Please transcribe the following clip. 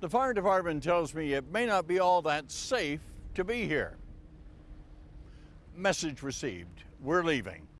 The fire department tells me it may not be all that safe to be here. Message received. We're leaving.